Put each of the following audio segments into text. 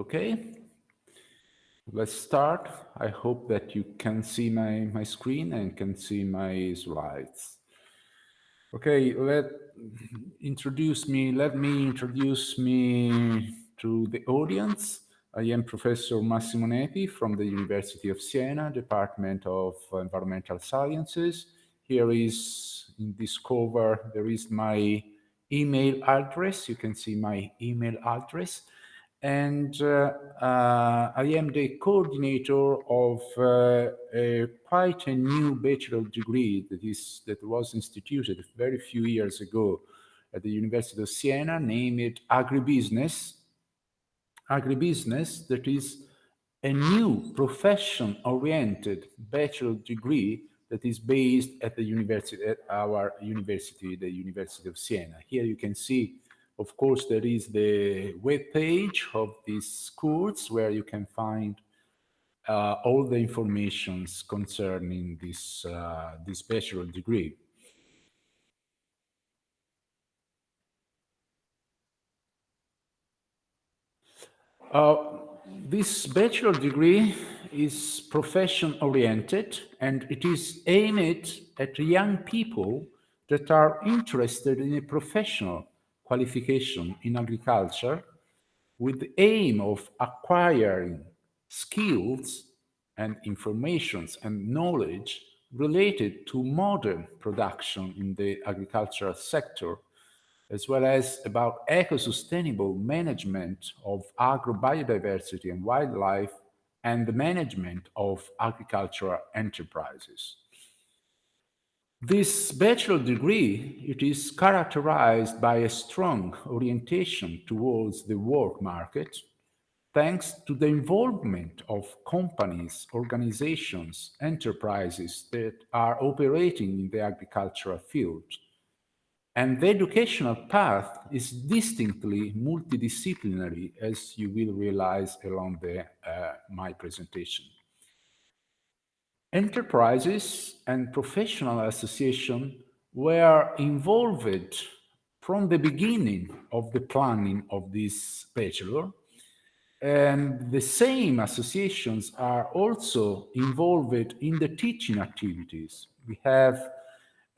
Okay, let's start. I hope that you can see my, my screen and can see my slides. Okay, let introduce me, let me introduce me to the audience. I am Professor Massimo Nepi from the University of Siena, Department of Environmental Sciences. Here is in this cover, there is my email address. You can see my email address. And uh, uh, I am the coordinator of uh, a, quite a new bachelor degree that is that was instituted very few years ago at the University of Siena, named Agribusiness. Agribusiness, that is a new profession-oriented bachelor degree that is based at the university, at our university, the University of Siena. Here you can see, of course, there is the web page of this course where you can find uh, all the informations concerning this, uh, this bachelor degree. Uh, this bachelor degree is profession oriented and it is aimed at young people that are interested in a professional qualification in agriculture with the aim of acquiring skills and informations and knowledge related to modern production in the agricultural sector as well as about eco-sustainable management of agro-biodiversity and wildlife and the management of agricultural enterprises. This bachelor degree, it is characterized by a strong orientation towards the work market, thanks to the involvement of companies, organizations, enterprises that are operating in the agricultural field, and the educational path is distinctly multidisciplinary, as you will realize along the, uh, my presentation. Enterprises and professional associations were involved from the beginning of the planning of this bachelor, and the same associations are also involved in the teaching activities. We have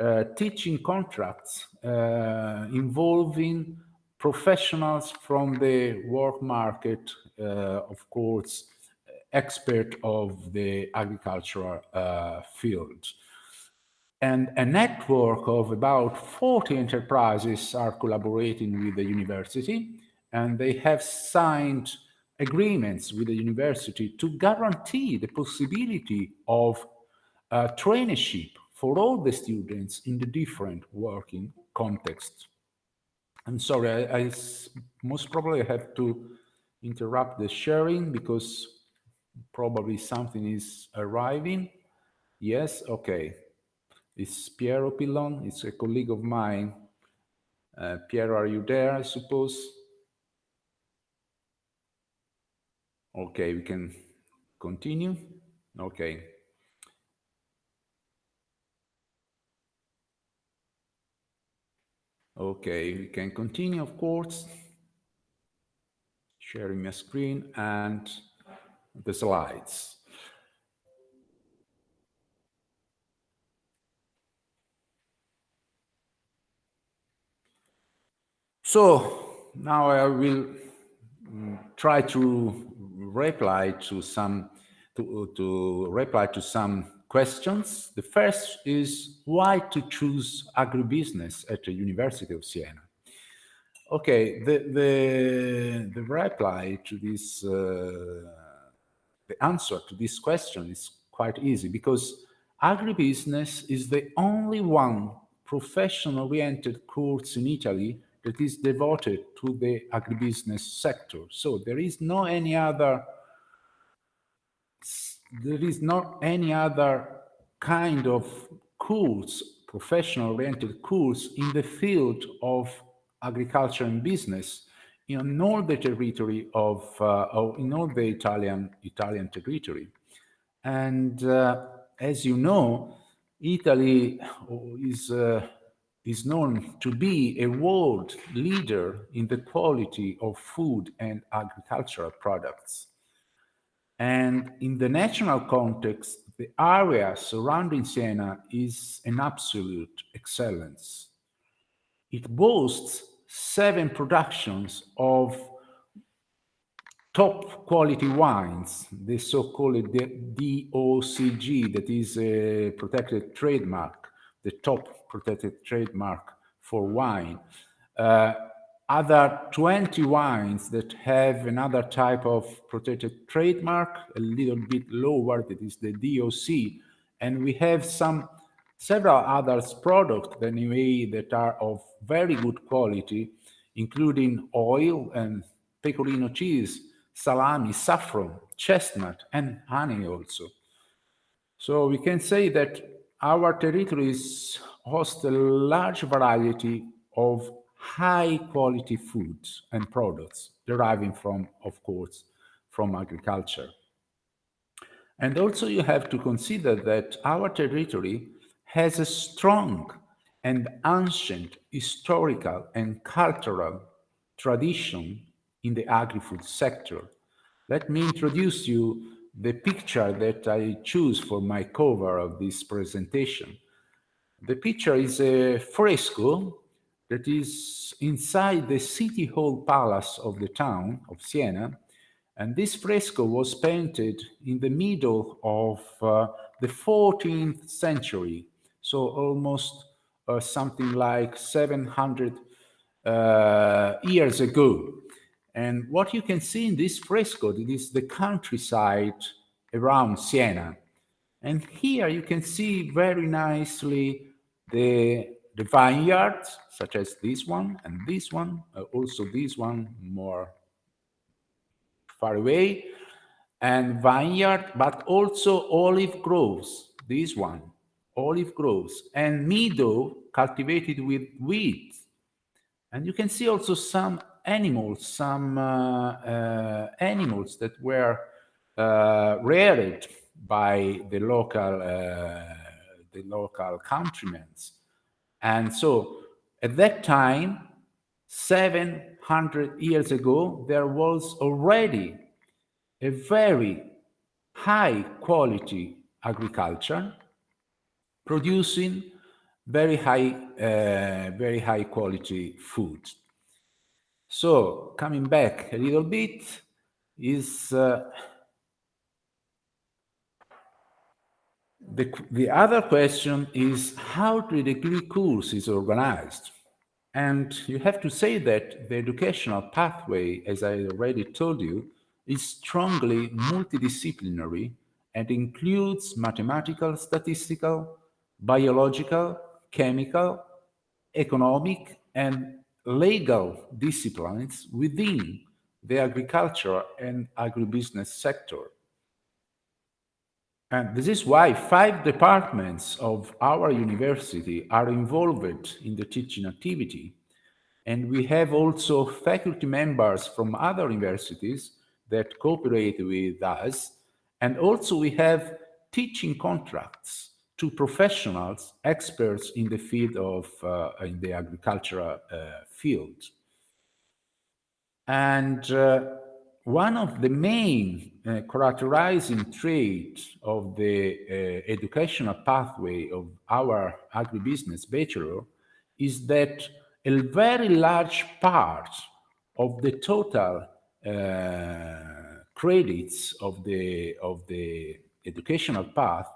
uh, teaching contracts uh, involving professionals from the work market, uh, of course, expert of the agricultural field. And a network of about 40 enterprises are collaborating with the university, and they have signed agreements with the university to guarantee the possibility of uh, traineeship for all the students in the different working contexts. I'm sorry, I, I most probably have to interrupt the sharing because probably something is arriving. Yes, okay. It's Piero Pillon, it's a colleague of mine. Uh, Piero, are you there, I suppose? Okay, we can continue. Okay. Okay, we can continue, of course, sharing my screen and the slides. So now I will mm, try to reply to some to, to reply to some questions. The first is why to choose agribusiness at the University of Siena? Okay, the, the, the reply to this, uh, the answer to this question is quite easy because agribusiness is the only one profession-oriented course in Italy that is devoted to the agribusiness sector. So there is no any other there is not any other kind of course, professional-oriented course in the field of agriculture and business in all the territory of, uh, in all the Italian, Italian territory. And uh, as you know, Italy is uh, is known to be a world leader in the quality of food and agricultural products. And in the national context, the area surrounding Siena is an absolute excellence. It boasts seven productions of top quality wines, the so-called DOCG, that is a protected trademark, the top protected trademark for wine. Uh, other 20 wines that have another type of protected trademark, a little bit lower, that is the DOC. And we have some several other products anyway that are of very good quality, including oil and pecorino cheese, salami, saffron, chestnut, and honey also. So we can say that our territories host a large variety of high quality foods and products deriving from, of course, from agriculture. And also you have to consider that our territory has a strong and ancient historical and cultural tradition in the agri-food sector. Let me introduce you the picture that I choose for my cover of this presentation. The picture is a fresco that is inside the city hall palace of the town of Siena. And this fresco was painted in the middle of uh, the 14th century, so almost uh, something like 700 uh, years ago. And what you can see in this fresco it is the countryside around Siena. And here you can see very nicely the, the vineyards, such as this one and this one, uh, also this one more far away, and vineyard, but also olive groves, this one, olive groves, and meadow cultivated with wheat. And you can see also some animals, some uh, uh, animals that were uh, reared by the local the local countrymen. And so at that time, 700 years ago, there was already a very high quality agriculture producing very high, uh, very high quality food. So coming back a little bit is uh, the, the other question is how the degree course is organized. And you have to say that the educational pathway, as I already told you, is strongly multidisciplinary and includes mathematical, statistical, biological, chemical, economic, and legal disciplines within the agriculture and agribusiness sector. And this is why five departments of our university are involved in the teaching activity. And we have also faculty members from other universities that cooperate with us. And also we have teaching contracts to professionals, experts in the field of, uh, in the agricultural uh, field. And uh, one of the main uh, characterizing traits of the educational pathway of our agribusiness bachelor is that a very large part of the total uh, credits of the of the educational path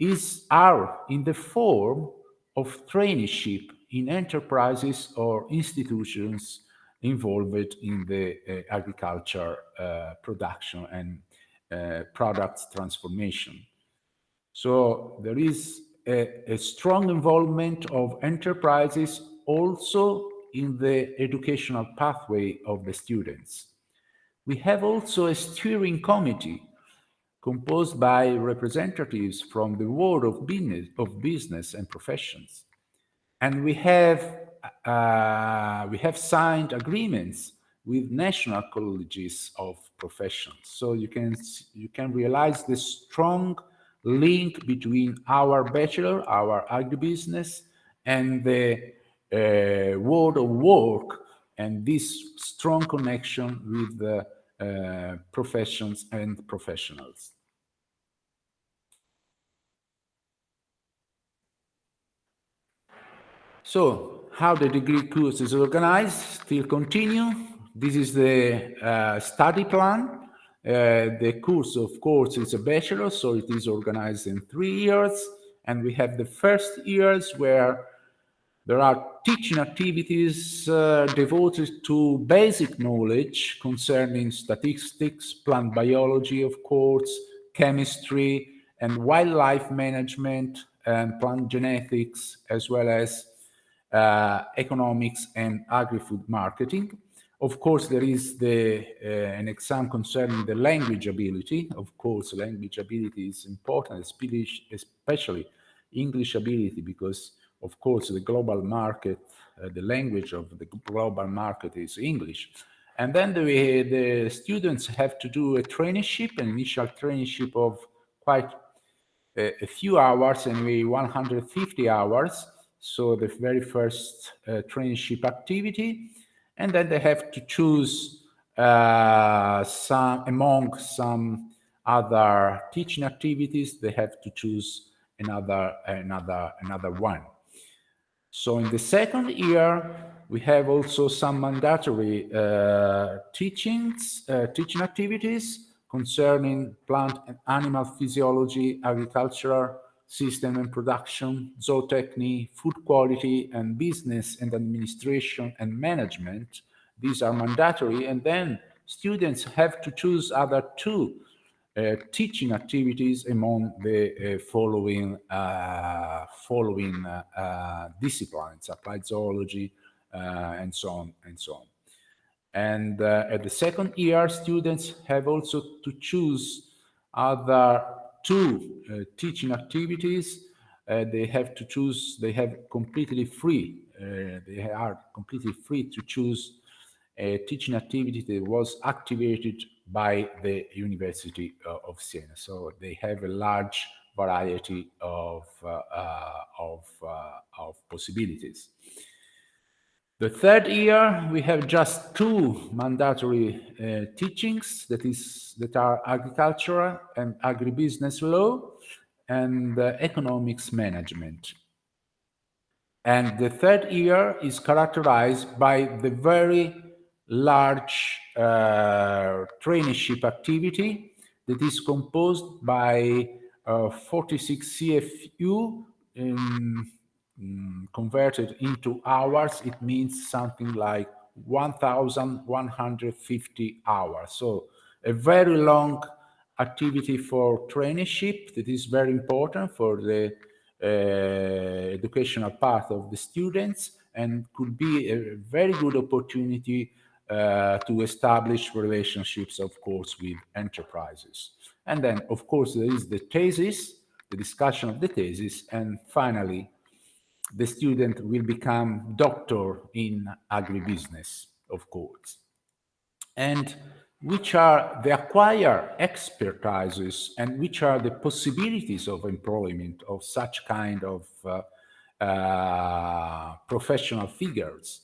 is are in the form of traineeship in enterprises or institutions involved in the uh, agriculture uh, production and uh, products transformation. So there is a, a, strong involvement of enterprises also in the educational pathway of the students. We have also a steering committee composed by representatives from the world of business, of business and professions. And we have, uh, we have signed agreements with national colleges of professions. So you can, you can realize the strong link between our bachelor, our agribusiness, and the uh, world of work and this strong connection with the uh, professions and professionals. So how the degree course is organized, still continue. This is the uh, study plan. Uh, the course, of course, is a bachelor, so it is organized in three years. And we have the first years where there are teaching activities uh, devoted to basic knowledge concerning statistics, plant biology, of course, chemistry, and wildlife management and plant genetics, as well as uh, economics and agri-food marketing. Of course, there is the, uh, an exam concerning the language ability. Of course, language ability is important, especially English ability, because of course the global market, uh, the language of the global market is English. And then the, the students have to do a traineeship, an initial traineeship of quite a, a few hours, anyway, 150 hours. So the very first uh, traineeship activity and then they have to choose uh, some among some other teaching activities they have to choose another another another one so in the second year we have also some mandatory uh, teachings uh, teaching activities concerning plant and animal physiology agricultural system and production, zootechny, food quality, and business and administration and management. These are mandatory. And then students have to choose other two teaching activities among the uh, following uh, following uh, uh, disciplines, applied zoology, uh, and so on and so on. And at the second year, students have also to choose other two uh, teaching activities, uh, they have to choose, they have completely free, uh, they are completely free to choose a teaching activity that was activated by the University of Siena. So they have a large variety of, of, of possibilities. The third year, we have just two mandatory uh, teachings that is that are agricultural and agribusiness law and uh, economics management. And the third year is characterized by the very large uh, traineeship activity that is composed by uh, 46 CFU um, converted into hours, it means something like 1,150 hours. So a very long activity for traineeship that is very important for the uh, educational path of the students and could be a very good opportunity to establish relationships, of course, with enterprises. And then, of course, there is the thesis, the discussion of the thesis, and finally, the student will become doctor in agribusiness, of course. And which are the acquired expertises and which are the possibilities of employment of such kind of uh, uh, professional figures.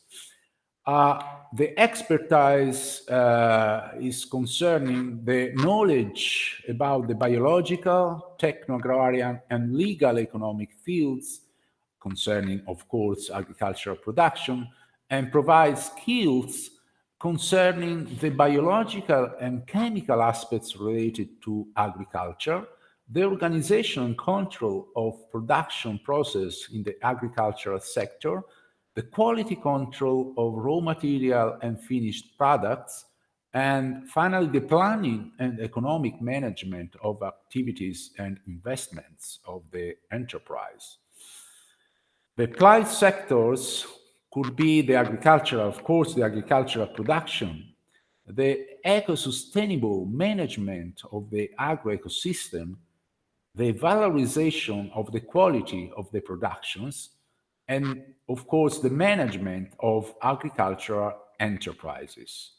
Uh, the expertise uh, is concerning the knowledge about the biological, techno-agrarian and legal economic fields concerning, of course, agricultural production, and provides skills concerning the biological and chemical aspects related to agriculture, the organization and control of production process in the agricultural sector, the quality control of raw material and finished products, and finally, the planning and economic management of activities and investments of the enterprise. The applied sectors could be the agricultural, of course, the agricultural production, the eco-sustainable management of the agro-ecosystem, the valorization of the quality of the productions, and of course, the management of agricultural enterprises.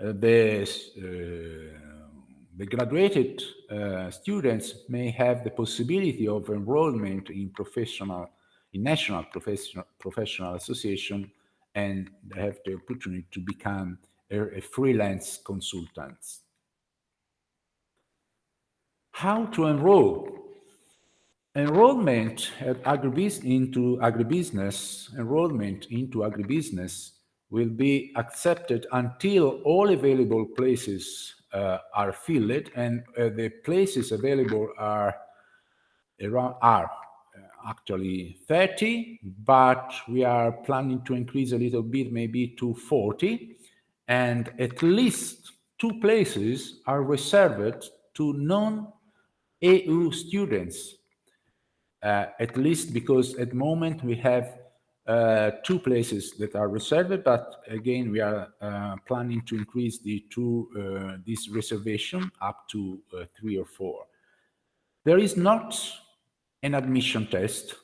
Uh, the uh, the graduated uh, students may have the possibility of enrollment in professional in national professional, professional association and have the opportunity to become a, a freelance consultant. How to enroll? Enrollment at agribus into agribusiness, enrollment into agribusiness will be accepted until all available places uh, are filled and uh, the places available are around are uh, actually 30 but we are planning to increase a little bit maybe to 40 and at least two places are reserved to non-EU students at least because at the moment we have uh, two places that are reserved, but again, we are uh, planning to increase the two, uh, this reservation up to uh, three or four. There is not an admission test,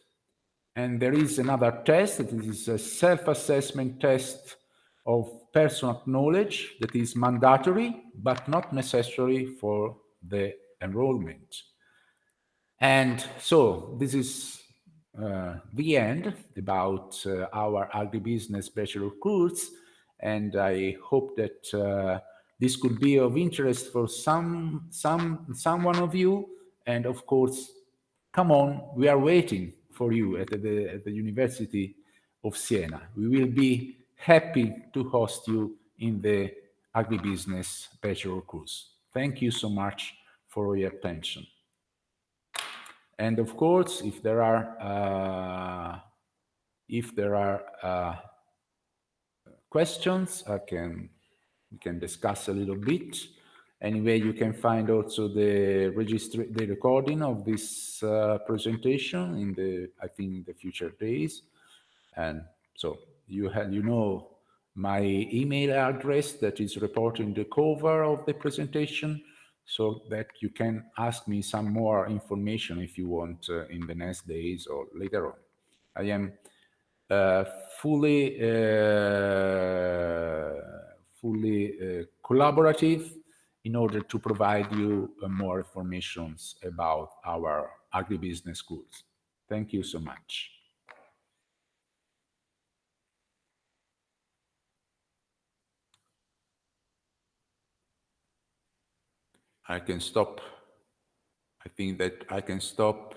and there is another test that is a self-assessment test of personal knowledge that is mandatory, but not necessary for the enrollment. And so this is uh, the end about uh, our agribusiness bachelor course. And I hope that uh, this could be of interest for some, some, someone of you. And of course, come on, we are waiting for you at the, at the University of Siena. We will be happy to host you in the agribusiness bachelor course. Thank you so much for your attention. And of course, if there are uh, if there are uh, questions, I can we can discuss a little bit. Anyway, you can find also the register the recording of this uh, presentation in the I think the future days. And so you have you know my email address that is reported in the cover of the presentation so that you can ask me some more information if you want uh, in the next days or later on. I am uh, fully uh, fully uh, collaborative in order to provide you uh, more information about our agribusiness schools. Thank you so much. I can stop. I think that I can stop.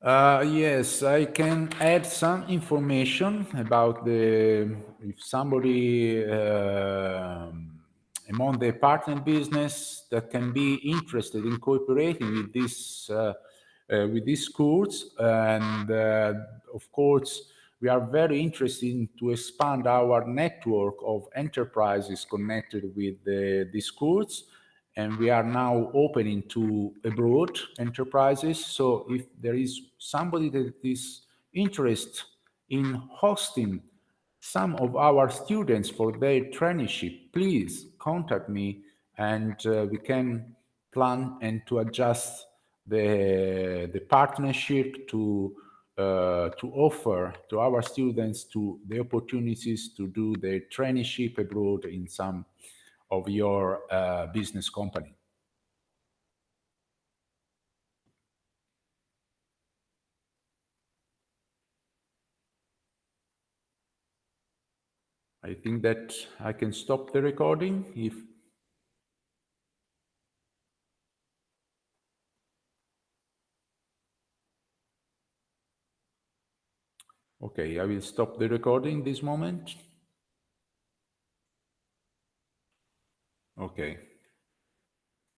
Uh, yes, I can add some information about the, if somebody uh, among the partner business that can be interested in cooperating with this, uh, uh with these schools and uh, of course we are very interested to expand our network of enterprises connected with the, the schools and we are now opening to abroad enterprises. So if there is somebody that is interested in hosting some of our students for their traineeship, please contact me and uh, we can plan and to adjust the, the partnership to uh, to offer to our students to the opportunities to do the traineeship abroad in some of your uh, business company. I think that I can stop the recording if Okay, I will stop the recording this moment. Okay.